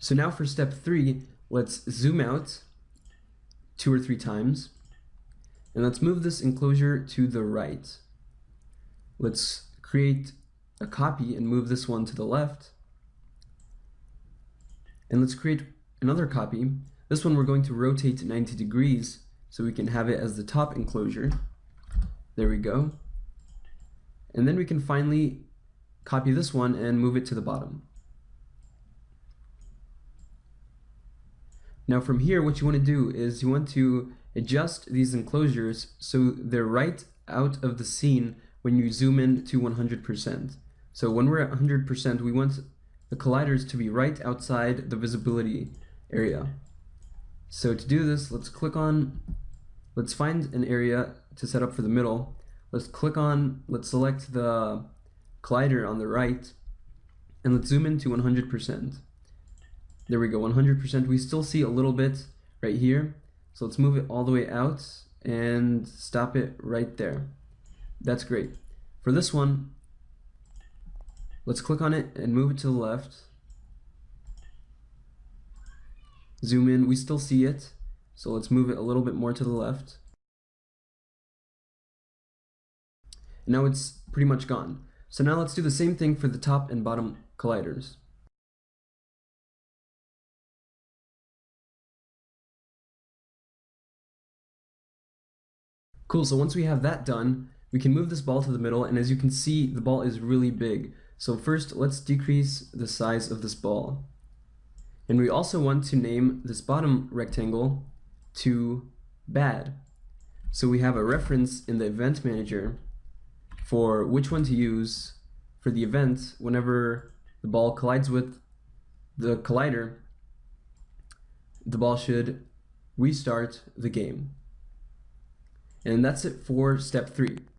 So now for step three, let's zoom out two or three times. And let's move this enclosure to the right. Let's create a copy and move this one to the left. And let's create another copy. This one we're going to rotate 90 degrees so we can have it as the top enclosure. There we go. And then we can finally copy this one and move it to the bottom. Now from here, what you want to do is you want to adjust these enclosures so they're right out of the scene when you zoom in to 100%. So when we're at 100%, we want the colliders to be right outside the visibility area. So to do this, let's click on, let's find an area to set up for the middle. Let's click on, let's select the collider on the right, and let's zoom in to 100%. There we go, 100%. We still see a little bit right here. So let's move it all the way out and stop it right there. That's great. For this one, let's click on it and move it to the left. Zoom in, we still see it. So let's move it a little bit more to the left. Now it's pretty much gone. So now let's do the same thing for the top and bottom colliders. Cool, so once we have that done, we can move this ball to the middle, and as you can see, the ball is really big. So first, let's decrease the size of this ball. And we also want to name this bottom rectangle to bad. So we have a reference in the event manager for which one to use for the event whenever the ball collides with the collider, the ball should restart the game. And that's it for step three.